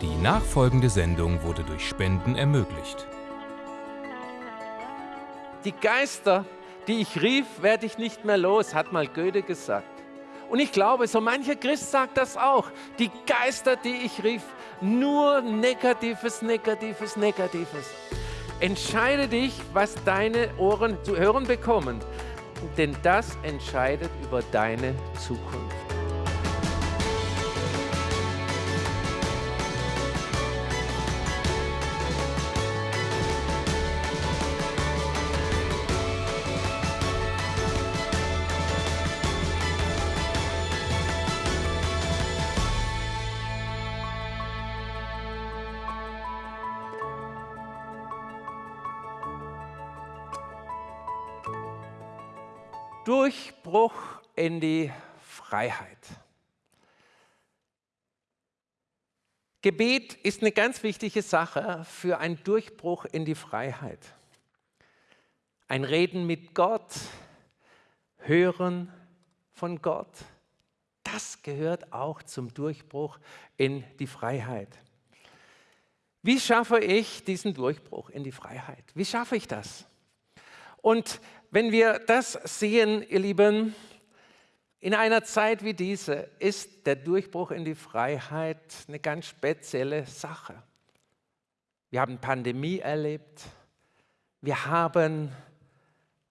Die nachfolgende Sendung wurde durch Spenden ermöglicht. Die Geister, die ich rief, werde ich nicht mehr los, hat mal Goethe gesagt. Und ich glaube, so mancher Christ sagt das auch. Die Geister, die ich rief, nur Negatives, Negatives, Negatives. Entscheide dich, was deine Ohren zu hören bekommen, denn das entscheidet über deine Zukunft. Durchbruch in die Freiheit. Gebet ist eine ganz wichtige Sache für einen Durchbruch in die Freiheit. Ein Reden mit Gott, Hören von Gott, das gehört auch zum Durchbruch in die Freiheit. Wie schaffe ich diesen Durchbruch in die Freiheit? Wie schaffe ich das? Und wenn wir das sehen, ihr Lieben, in einer Zeit wie diese ist der Durchbruch in die Freiheit eine ganz spezielle Sache. Wir haben Pandemie erlebt, wir haben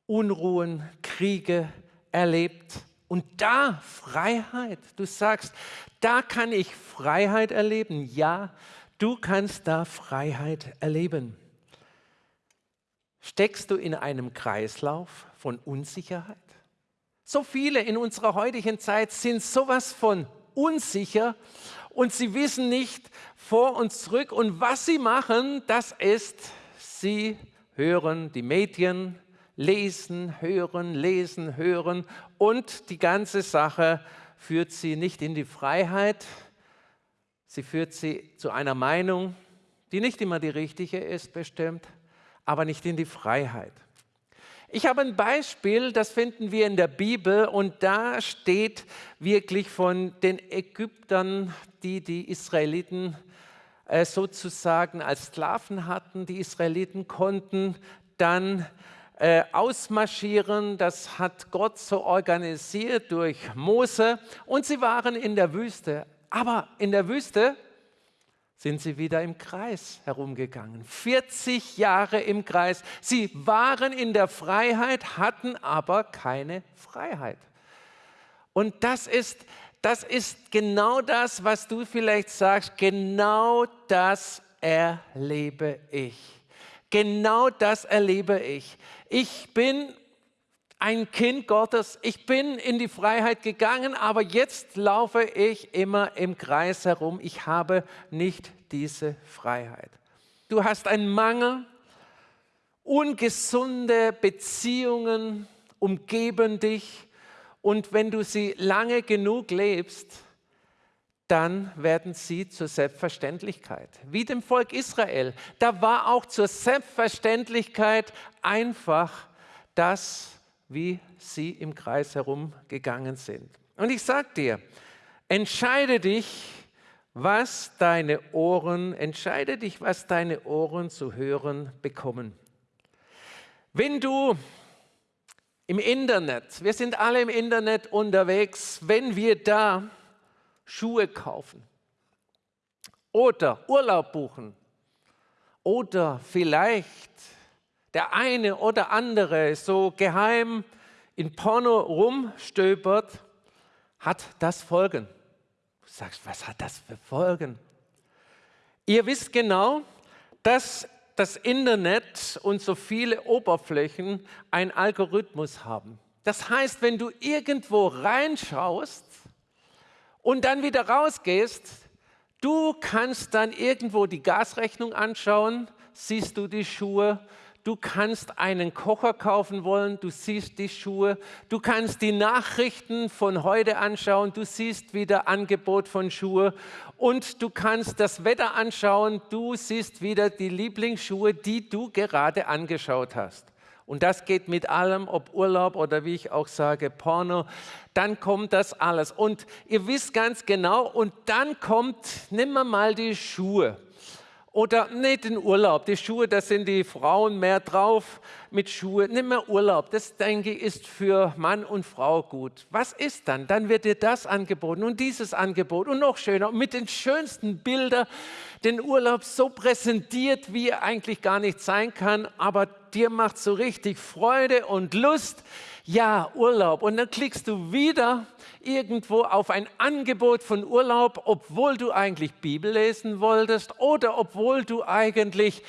Unruhen, Kriege erlebt und da Freiheit. Du sagst, da kann ich Freiheit erleben. Ja, du kannst da Freiheit erleben. Steckst du in einem Kreislauf von Unsicherheit? So viele in unserer heutigen Zeit sind sowas von unsicher und sie wissen nicht vor und zurück. Und was sie machen, das ist, sie hören die Medien, lesen, hören, lesen, hören und die ganze Sache führt sie nicht in die Freiheit, sie führt sie zu einer Meinung, die nicht immer die richtige ist, bestimmt, aber nicht in die Freiheit. Ich habe ein Beispiel, das finden wir in der Bibel und da steht wirklich von den Ägyptern, die die Israeliten äh, sozusagen als Sklaven hatten. Die Israeliten konnten dann äh, ausmarschieren, das hat Gott so organisiert durch Mose und sie waren in der Wüste. Aber in der Wüste sind sie wieder im Kreis herumgegangen. 40 Jahre im Kreis. Sie waren in der Freiheit, hatten aber keine Freiheit. Und das ist, das ist genau das, was du vielleicht sagst, genau das erlebe ich. Genau das erlebe ich. Ich bin ein Kind Gottes. Ich bin in die Freiheit gegangen, aber jetzt laufe ich immer im Kreis herum. Ich habe nicht diese Freiheit. Du hast einen Mangel, ungesunde Beziehungen umgeben dich und wenn du sie lange genug lebst, dann werden sie zur Selbstverständlichkeit. Wie dem Volk Israel. Da war auch zur Selbstverständlichkeit einfach das, wie sie im Kreis herumgegangen sind. Und ich sage dir, entscheide dich, was deine Ohren, entscheide dich, was deine Ohren zu hören bekommen. Wenn du im Internet, wir sind alle im Internet unterwegs, wenn wir da Schuhe kaufen oder Urlaub buchen oder vielleicht der eine oder andere so geheim in Porno rumstöbert, hat das Folgen. Du sagst, was hat das für Folgen? Ihr wisst genau, dass das Internet und so viele Oberflächen einen Algorithmus haben. Das heißt, wenn du irgendwo reinschaust und dann wieder rausgehst, du kannst dann irgendwo die Gasrechnung anschauen, siehst du die Schuhe, Du kannst einen Kocher kaufen wollen, du siehst die Schuhe. Du kannst die Nachrichten von heute anschauen, du siehst wieder Angebot von Schuhe. Und du kannst das Wetter anschauen, du siehst wieder die Lieblingsschuhe, die du gerade angeschaut hast. und das geht mit allem, ob Urlaub oder wie ich auch sage, Porno, dann kommt das alles. Und ihr wisst ganz genau, und dann kommt, nehmen wir mal die Schuhe. Oder nicht den Urlaub, die Schuhe, da sind die Frauen mehr drauf mit Schuhe. Nimm mehr Urlaub, das denke ich ist für Mann und Frau gut. Was ist dann? Dann wird dir das angeboten und dieses Angebot und noch schöner mit den schönsten Bildern den Urlaub so präsentiert, wie er eigentlich gar nicht sein kann, aber dir macht so richtig Freude und Lust ja, Urlaub. Und dann klickst du wieder irgendwo auf ein Angebot von Urlaub, obwohl du eigentlich Bibel lesen wolltest oder obwohl du eigentlich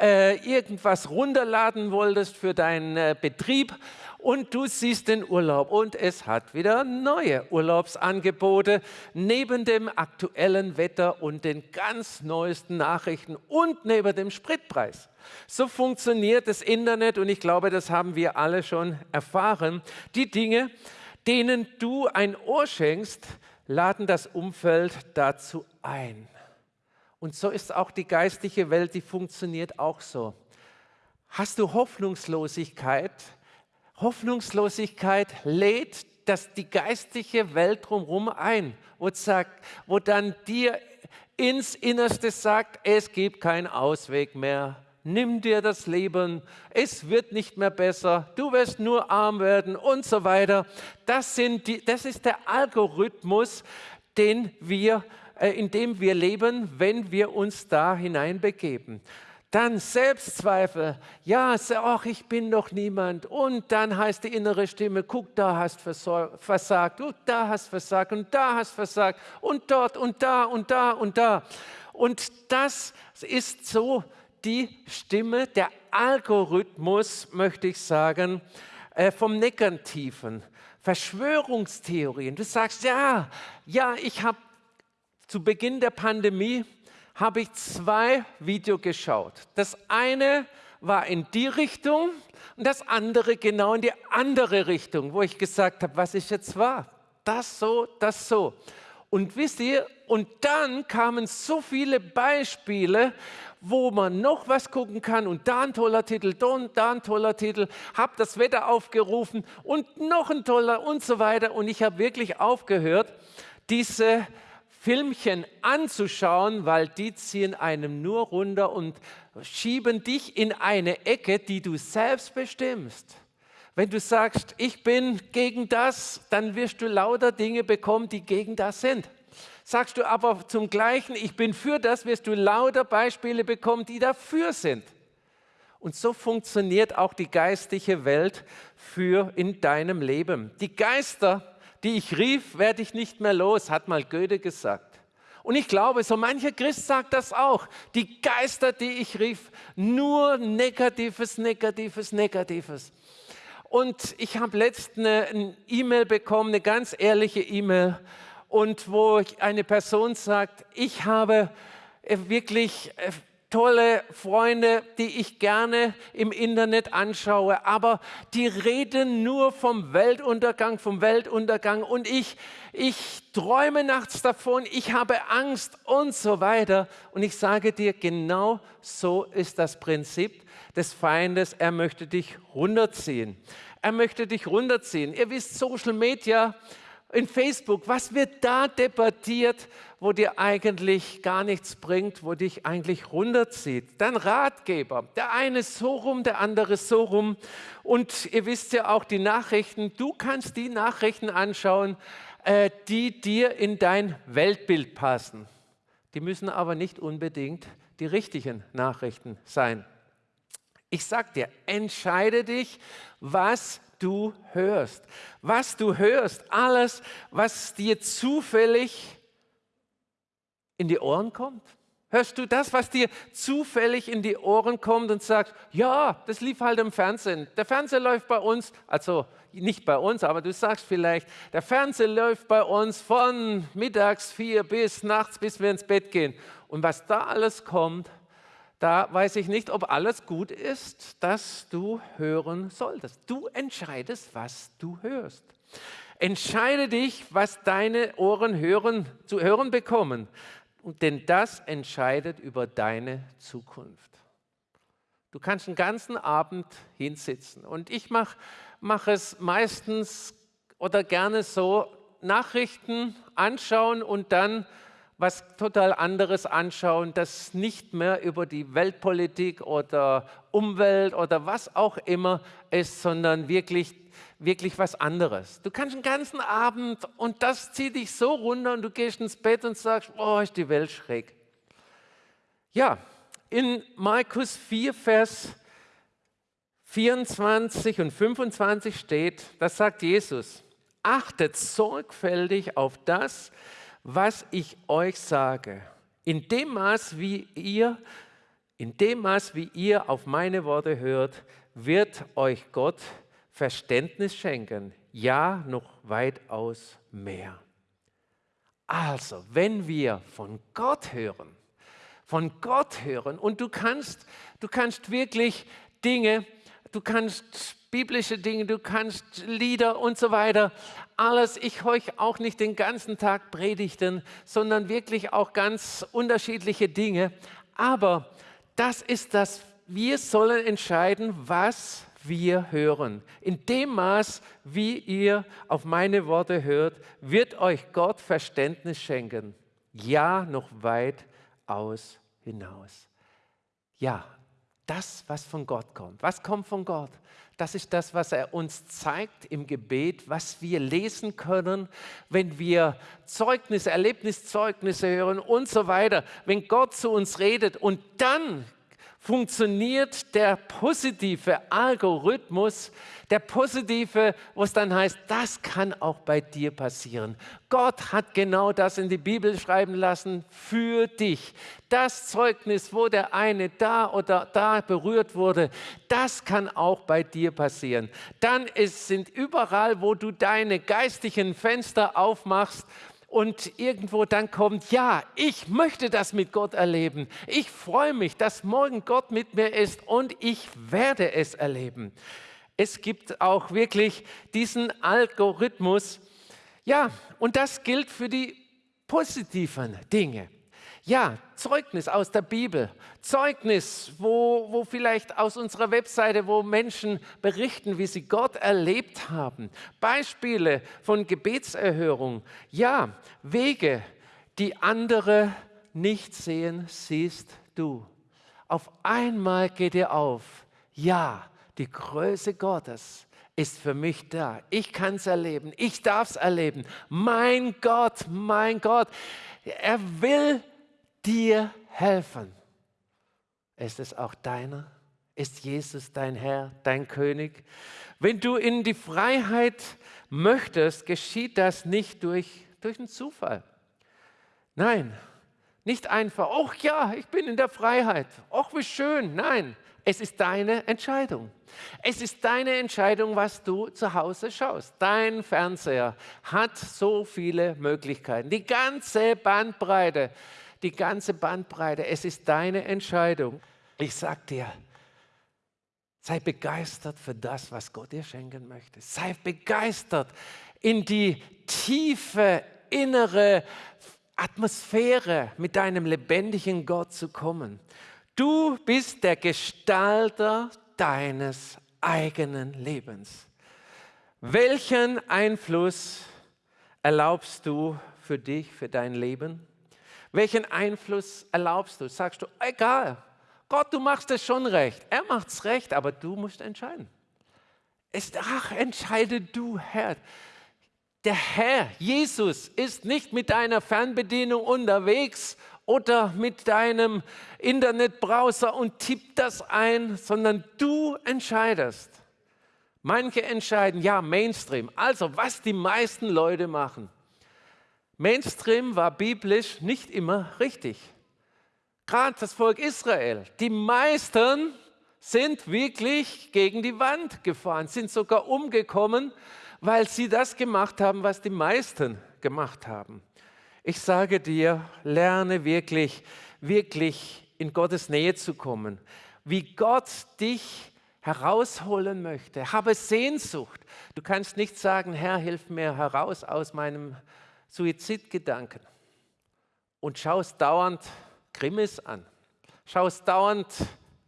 äh, irgendwas runterladen wolltest für deinen äh, Betrieb und du siehst den Urlaub und es hat wieder neue Urlaubsangebote neben dem aktuellen Wetter und den ganz neuesten Nachrichten und neben dem Spritpreis. So funktioniert das Internet und ich glaube, das haben wir alle schon erfahren. Die Dinge, denen du ein Ohr schenkst, laden das Umfeld dazu ein. Und so ist auch die geistliche Welt, die funktioniert auch so. Hast du Hoffnungslosigkeit? Hoffnungslosigkeit lädt das die geistliche Welt drumherum ein und sagt, wo dann dir ins Innerste sagt, es gibt keinen Ausweg mehr nimm dir das Leben, es wird nicht mehr besser, du wirst nur arm werden und so weiter. Das, sind die, das ist der Algorithmus, den wir, in dem wir leben, wenn wir uns da hineinbegeben. Dann Selbstzweifel. Ja, ach, ich bin doch niemand. Und dann heißt die innere Stimme, guck, da hast versagt, du da hast versagt und da hast versagt und dort und da und da und da. Und das ist so die Stimme, der Algorithmus, möchte ich sagen, äh, vom Negativen. Verschwörungstheorien. Du sagst, ja, ja, ich habe zu Beginn der Pandemie habe ich zwei Videos geschaut. Das eine war in die Richtung und das andere genau in die andere Richtung, wo ich gesagt habe, was ich jetzt war. Das so, das so. Und wisst ihr, und dann kamen so viele Beispiele, wo man noch was gucken kann und da ein toller Titel, da ein toller Titel, habe das Wetter aufgerufen und noch ein toller und so weiter. Und ich habe wirklich aufgehört, diese Filmchen anzuschauen, weil die ziehen einem nur runter und schieben dich in eine Ecke, die du selbst bestimmst. Wenn du sagst, ich bin gegen das, dann wirst du lauter Dinge bekommen, die gegen das sind. Sagst du aber zum Gleichen, ich bin für das, wirst du lauter Beispiele bekommen, die dafür sind. Und so funktioniert auch die geistliche Welt für in deinem Leben. Die Geister, die ich rief, werde ich nicht mehr los, hat mal Goethe gesagt. Und ich glaube, so mancher Christ sagt das auch. Die Geister, die ich rief, nur Negatives, Negatives, Negatives. Und ich habe letztens eine E-Mail bekommen, eine ganz ehrliche E-Mail und wo eine Person sagt, ich habe äh, wirklich äh, tolle Freunde, die ich gerne im Internet anschaue, aber die reden nur vom Weltuntergang, vom Weltuntergang und ich, ich träume nachts davon, ich habe Angst und so weiter. Und ich sage dir, genau so ist das Prinzip des Feindes. Er möchte dich runterziehen. Er möchte dich runterziehen. Ihr wisst, Social Media in Facebook, was wird da debattiert, wo dir eigentlich gar nichts bringt, wo dich eigentlich runterzieht? Dein Ratgeber, der eine so rum, der andere so rum. Und ihr wisst ja auch die Nachrichten, du kannst die Nachrichten anschauen, äh, die dir in dein Weltbild passen. Die müssen aber nicht unbedingt die richtigen Nachrichten sein. Ich sag dir, entscheide dich, was du hörst. Was du hörst, alles, was dir zufällig in die Ohren kommt. Hörst du das, was dir zufällig in die Ohren kommt und sagst, ja, das lief halt im Fernsehen. Der Fernseher läuft bei uns, also nicht bei uns, aber du sagst vielleicht, der Fernseher läuft bei uns von mittags vier bis nachts, bis wir ins Bett gehen. Und was da alles kommt, da weiß ich nicht, ob alles gut ist, das du hören solltest. Du entscheidest, was du hörst. Entscheide dich, was deine Ohren hören, zu hören bekommen, denn das entscheidet über deine Zukunft. Du kannst den ganzen Abend hinsitzen. Und ich mache mach es meistens oder gerne so, Nachrichten anschauen und dann was total anderes anschauen, das nicht mehr über die Weltpolitik oder Umwelt oder was auch immer ist, sondern wirklich, wirklich was anderes. Du kannst den ganzen Abend und das zieht dich so runter und du gehst ins Bett und sagst, oh, ist die Welt schräg. Ja, in Markus 4, Vers 24 und 25 steht, das sagt Jesus, achtet sorgfältig auf das, was ich euch sage. In dem Maß, wie ihr, in dem Maß, wie ihr auf meine Worte hört, wird euch Gott Verständnis schenken. Ja, noch weitaus mehr. Also, wenn wir von Gott hören, von Gott hören und du kannst, du kannst wirklich Dinge, du kannst biblische Dinge, du kannst Lieder und so weiter. Alles, ich höre auch nicht den ganzen Tag Predigten, sondern wirklich auch ganz unterschiedliche Dinge. Aber das ist das, wir sollen entscheiden, was wir hören. In dem Maß, wie ihr auf meine Worte hört, wird euch Gott Verständnis schenken. Ja, noch weit aus hinaus. Ja, das, was von Gott kommt. Was kommt von Gott? Das ist das, was er uns zeigt im Gebet, was wir lesen können, wenn wir Zeugnisse, Erlebniszeugnisse hören und so weiter. Wenn Gott zu uns redet und dann funktioniert der positive Algorithmus, der positive, wo es dann heißt, das kann auch bei dir passieren. Gott hat genau das in die Bibel schreiben lassen für dich. Das Zeugnis, wo der eine da oder da berührt wurde, das kann auch bei dir passieren. Dann ist, sind überall, wo du deine geistigen Fenster aufmachst, und irgendwo dann kommt, ja, ich möchte das mit Gott erleben. Ich freue mich, dass morgen Gott mit mir ist und ich werde es erleben. Es gibt auch wirklich diesen Algorithmus. Ja, und das gilt für die positiven Dinge. Ja, Zeugnis aus der Bibel, Zeugnis, wo, wo vielleicht aus unserer Webseite, wo Menschen berichten, wie sie Gott erlebt haben, Beispiele von Gebetserhörung, ja, Wege, die andere nicht sehen, siehst du. Auf einmal geht dir auf, ja, die Größe Gottes ist für mich da. Ich kann es erleben, ich darf es erleben. Mein Gott, mein Gott, er will dir helfen. Ist es auch deiner? Ist Jesus dein Herr, dein König? Wenn du in die Freiheit möchtest, geschieht das nicht durch, durch einen Zufall. Nein, nicht einfach, ach ja, ich bin in der Freiheit, ach wie schön. Nein, es ist deine Entscheidung. Es ist deine Entscheidung, was du zu Hause schaust. Dein Fernseher hat so viele Möglichkeiten, die ganze Bandbreite die ganze Bandbreite. Es ist deine Entscheidung. Ich sage dir, sei begeistert für das, was Gott dir schenken möchte. Sei begeistert in die tiefe innere Atmosphäre mit deinem lebendigen Gott zu kommen. Du bist der Gestalter deines eigenen Lebens. Welchen Einfluss erlaubst du für dich, für dein Leben? Welchen Einfluss erlaubst du? Sagst du, egal, Gott, du machst es schon recht. Er macht es recht, aber du musst entscheiden. Es, ach, entscheide du, Herr. Der Herr, Jesus, ist nicht mit deiner Fernbedienung unterwegs oder mit deinem Internetbrowser und tippt das ein, sondern du entscheidest. Manche entscheiden, ja, Mainstream, also was die meisten Leute machen. Mainstream war biblisch nicht immer richtig. Gerade das Volk Israel, die meisten sind wirklich gegen die Wand gefahren, sind sogar umgekommen, weil sie das gemacht haben, was die meisten gemacht haben. Ich sage dir, lerne wirklich, wirklich in Gottes Nähe zu kommen, wie Gott dich herausholen möchte. Habe Sehnsucht. Du kannst nicht sagen, Herr, hilf mir heraus aus meinem Suizidgedanken und schaust dauernd Krimis an, schaust dauernd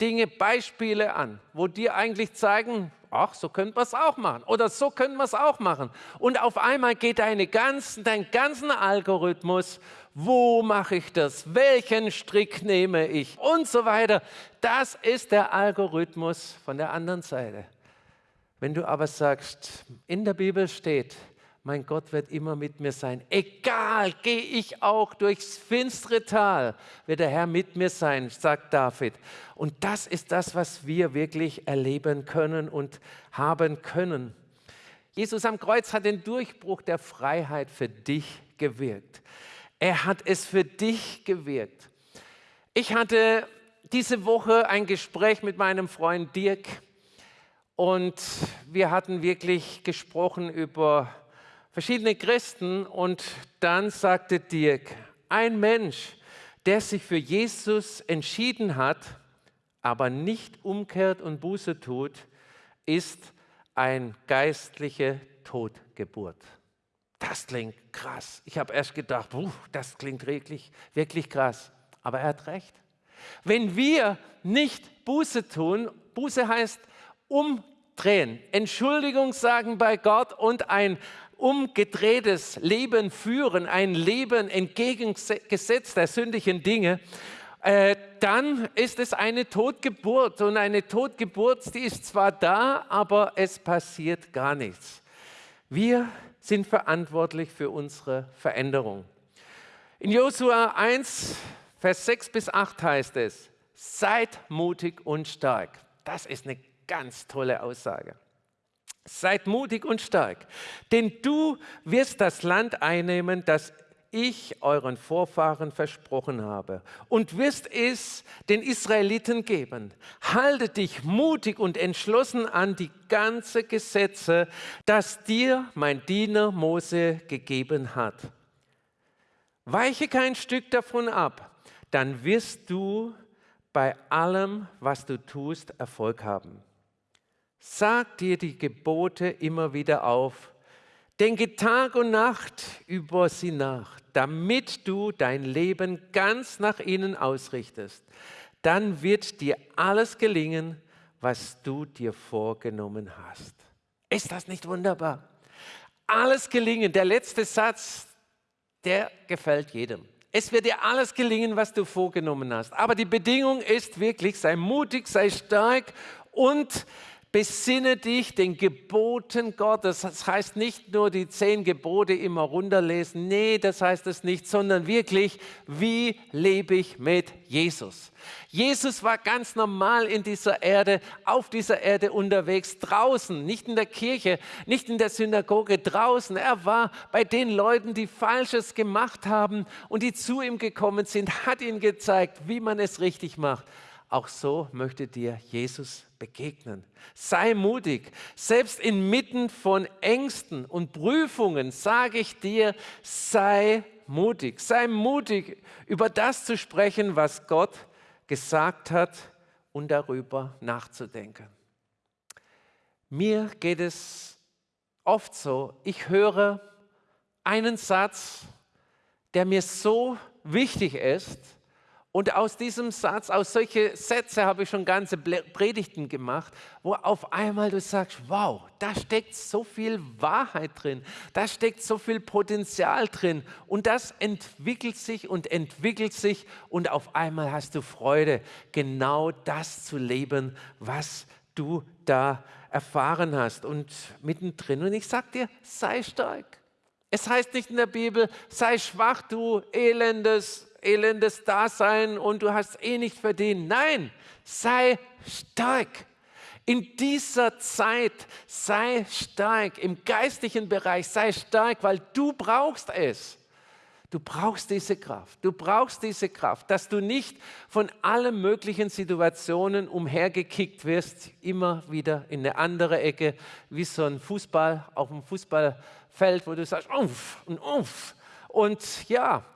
Dinge, Beispiele an, wo dir eigentlich zeigen, ach, so könnte man es auch machen oder so könnte man es auch machen. Und auf einmal geht deine ganzen, dein ganzen Algorithmus, wo mache ich das, welchen Strick nehme ich und so weiter. Das ist der Algorithmus von der anderen Seite. Wenn du aber sagst, in der Bibel steht, mein Gott wird immer mit mir sein. Egal, gehe ich auch durchs finstere Tal, wird der Herr mit mir sein, sagt David. Und das ist das, was wir wirklich erleben können und haben können. Jesus am Kreuz hat den Durchbruch der Freiheit für dich gewirkt. Er hat es für dich gewirkt. Ich hatte diese Woche ein Gespräch mit meinem Freund Dirk und wir hatten wirklich gesprochen über verschiedene Christen und dann sagte Dirk, ein Mensch, der sich für Jesus entschieden hat, aber nicht umkehrt und Buße tut, ist ein geistliche Totgeburt. Das klingt krass. Ich habe erst gedacht, das klingt wirklich, wirklich krass. Aber er hat recht. Wenn wir nicht Buße tun, Buße heißt umdrehen, Entschuldigung sagen bei Gott und ein umgedrehtes Leben führen, ein Leben entgegengesetzt der sündlichen Dinge, äh, dann ist es eine Totgeburt. Und eine Totgeburt, die ist zwar da, aber es passiert gar nichts. Wir sind verantwortlich für unsere Veränderung. In Josua 1, Vers 6 bis 8 heißt es, seid mutig und stark. Das ist eine ganz tolle Aussage. Seid mutig und stark, denn du wirst das Land einnehmen, das ich euren Vorfahren versprochen habe und wirst es den Israeliten geben. Halte dich mutig und entschlossen an die ganze Gesetze, das dir mein Diener Mose gegeben hat. Weiche kein Stück davon ab, dann wirst du bei allem, was du tust, Erfolg haben. Sag dir die Gebote immer wieder auf. Denke Tag und Nacht über sie nach, damit du dein Leben ganz nach ihnen ausrichtest. Dann wird dir alles gelingen, was du dir vorgenommen hast. Ist das nicht wunderbar? Alles gelingen. Der letzte Satz, der gefällt jedem. Es wird dir alles gelingen, was du vorgenommen hast. Aber die Bedingung ist wirklich, sei mutig, sei stark und Besinne dich den Geboten Gottes. Das heißt nicht nur die zehn Gebote immer runterlesen. Nee, das heißt es nicht, sondern wirklich, wie lebe ich mit Jesus? Jesus war ganz normal in dieser Erde, auf dieser Erde unterwegs, draußen, nicht in der Kirche, nicht in der Synagoge, draußen. Er war bei den Leuten, die Falsches gemacht haben und die zu ihm gekommen sind, hat ihnen gezeigt, wie man es richtig macht. Auch so möchte dir Jesus begegnen. Sei mutig. Selbst inmitten von Ängsten und Prüfungen sage ich dir, sei mutig. Sei mutig, über das zu sprechen, was Gott gesagt hat und darüber nachzudenken. Mir geht es oft so, ich höre einen Satz, der mir so wichtig ist, und aus diesem Satz, aus solche Sätze habe ich schon ganze Predigten gemacht, wo auf einmal du sagst, wow, da steckt so viel Wahrheit drin, da steckt so viel Potenzial drin und das entwickelt sich und entwickelt sich und auf einmal hast du Freude, genau das zu leben, was du da erfahren hast und mittendrin. Und ich sage dir, sei stark. Es heißt nicht in der Bibel, sei schwach, du elendes elendes Dasein und du hast eh nicht verdient. Nein, sei stark. In dieser Zeit sei stark, im geistlichen Bereich sei stark, weil du brauchst es. Du brauchst diese Kraft. Du brauchst diese Kraft, dass du nicht von allen möglichen Situationen umhergekickt wirst, immer wieder in eine andere Ecke, wie so ein Fußball auf dem Fußballfeld, wo du sagst, uff und uff. Und ja,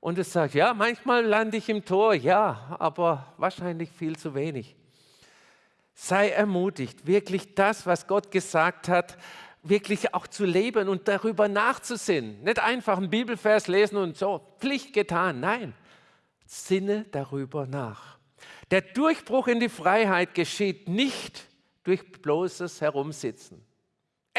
und es sagt, ja, manchmal lande ich im Tor, ja, aber wahrscheinlich viel zu wenig. Sei ermutigt, wirklich das, was Gott gesagt hat, wirklich auch zu leben und darüber nachzusinnen. Nicht einfach einen Bibelvers lesen und so, Pflicht getan. Nein, sinne darüber nach. Der Durchbruch in die Freiheit geschieht nicht durch bloßes Herumsitzen.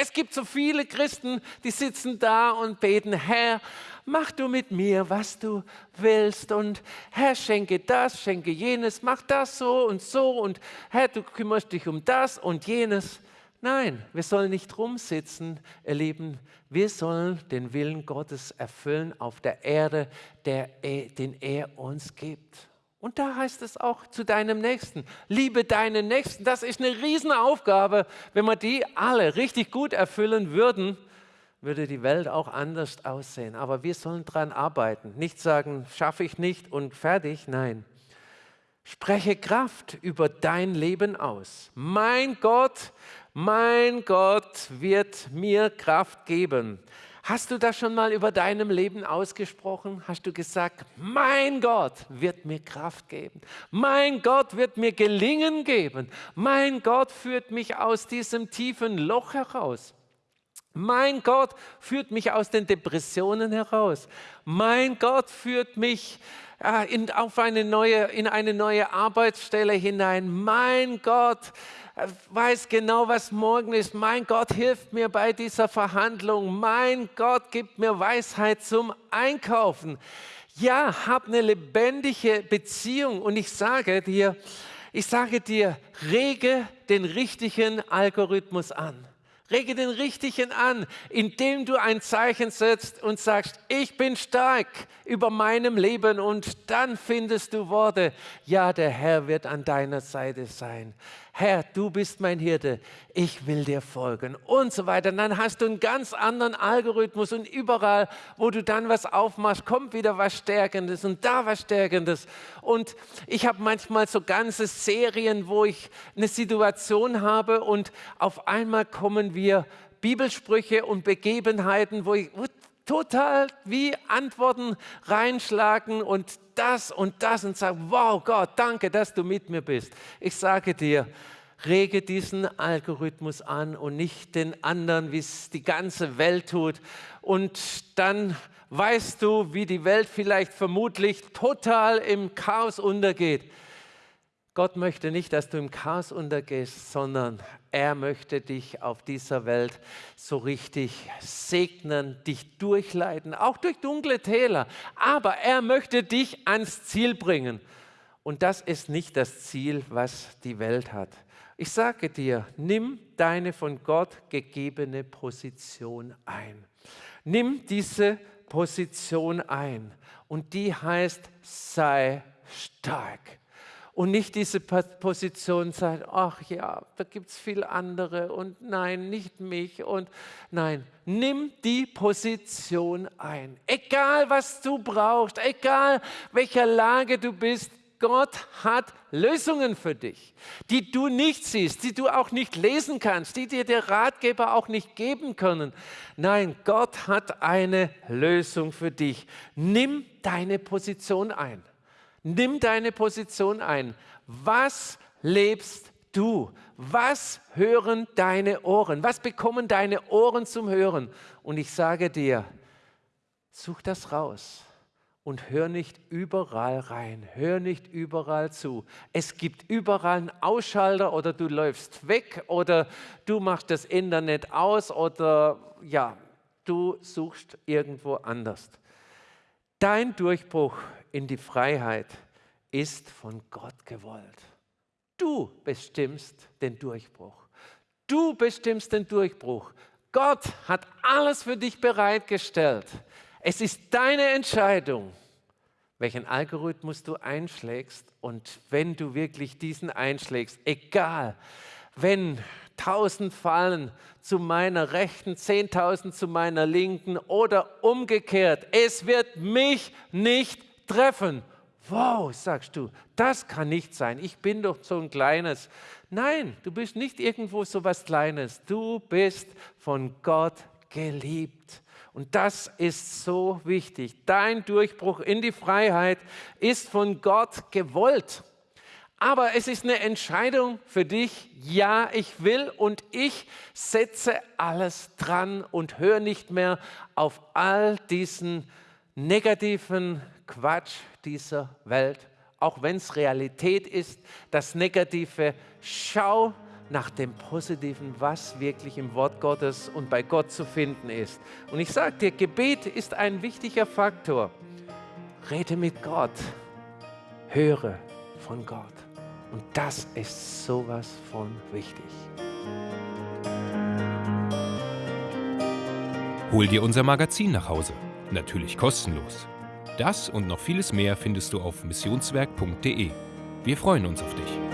Es gibt so viele Christen, die sitzen da und beten, Herr, mach du mit mir, was du willst und Herr, schenke das, schenke jenes, mach das so und so und Herr, du kümmerst dich um das und jenes. Nein, wir sollen nicht rumsitzen, ihr Lieben. Wir sollen den Willen Gottes erfüllen auf der Erde, der, den er uns gibt. Und da heißt es auch zu deinem Nächsten, liebe deinen Nächsten. Das ist eine Riesenaufgabe. Wenn wir die alle richtig gut erfüllen würden, würde die Welt auch anders aussehen. Aber wir sollen daran arbeiten. Nicht sagen, schaffe ich nicht und fertig. Nein. Spreche Kraft über dein Leben aus. Mein Gott, mein Gott wird mir Kraft geben. Hast du das schon mal über deinem Leben ausgesprochen? Hast du gesagt, mein Gott wird mir Kraft geben. Mein Gott wird mir Gelingen geben. Mein Gott führt mich aus diesem tiefen Loch heraus. Mein Gott führt mich aus den Depressionen heraus. Mein Gott führt mich äh, in, auf eine neue, in eine neue Arbeitsstelle hinein. Mein Gott weiß genau, was morgen ist. Mein Gott hilft mir bei dieser Verhandlung. Mein Gott gibt mir Weisheit zum Einkaufen. Ja, hab eine lebendige Beziehung und ich sage dir, ich sage dir, rege den richtigen Algorithmus an. Rege den Richtigen an, indem du ein Zeichen setzt und sagst, ich bin stark über meinem Leben und dann findest du Worte, ja, der Herr wird an deiner Seite sein. Herr, du bist mein Hirte, ich will dir folgen und so weiter. Und dann hast du einen ganz anderen Algorithmus und überall, wo du dann was aufmachst, kommt wieder was Stärkendes und da was Stärkendes. Und ich habe manchmal so ganze Serien, wo ich eine Situation habe und auf einmal kommen wir Bibelsprüche und Begebenheiten, wo ich total wie Antworten reinschlagen und das und das und sagen, wow Gott, danke, dass du mit mir bist. Ich sage dir, rege diesen Algorithmus an und nicht den anderen, wie es die ganze Welt tut. Und dann weißt du, wie die Welt vielleicht vermutlich total im Chaos untergeht. Gott möchte nicht, dass du im Chaos untergehst, sondern er möchte dich auf dieser Welt so richtig segnen, dich durchleiten, auch durch dunkle Täler. Aber er möchte dich ans Ziel bringen. Und das ist nicht das Ziel, was die Welt hat. Ich sage dir, nimm deine von Gott gegebene Position ein. Nimm diese Position ein. Und die heißt, sei stark und nicht diese Position sagt, ach ja, da gibt es viel andere und nein, nicht mich und nein, nimm die Position ein. Egal was du brauchst, egal welcher Lage du bist, Gott hat Lösungen für dich, die du nicht siehst, die du auch nicht lesen kannst, die dir der Ratgeber auch nicht geben können. Nein, Gott hat eine Lösung für dich. Nimm deine Position ein. Nimm deine Position ein. Was lebst du? Was hören deine Ohren? Was bekommen deine Ohren zum Hören? Und ich sage dir, such das raus und hör nicht überall rein, hör nicht überall zu. Es gibt überall einen Ausschalter oder du läufst weg oder du machst das Internet aus oder ja, du suchst irgendwo anders. Dein Durchbruch in die Freiheit ist von Gott gewollt. Du bestimmst den Durchbruch. Du bestimmst den Durchbruch. Gott hat alles für dich bereitgestellt. Es ist deine Entscheidung, welchen Algorithmus du einschlägst. Und wenn du wirklich diesen einschlägst, egal, wenn tausend fallen zu meiner Rechten, zehntausend zu meiner Linken oder umgekehrt, es wird mich nicht treffen. Wow, sagst du, das kann nicht sein. Ich bin doch so ein kleines. Nein, du bist nicht irgendwo so was Kleines. Du bist von Gott geliebt. Und das ist so wichtig. Dein Durchbruch in die Freiheit ist von Gott gewollt. Aber es ist eine Entscheidung für dich. Ja, ich will und ich setze alles dran und höre nicht mehr auf all diesen negativen Quatsch dieser Welt, auch wenn es Realität ist, das Negative. Schau nach dem Positiven, was wirklich im Wort Gottes und bei Gott zu finden ist. Und ich sage dir, Gebet ist ein wichtiger Faktor. Rede mit Gott, höre von Gott. Und das ist sowas von wichtig. Hol dir unser Magazin nach Hause. Natürlich kostenlos. Das und noch vieles mehr findest du auf missionswerk.de. Wir freuen uns auf dich.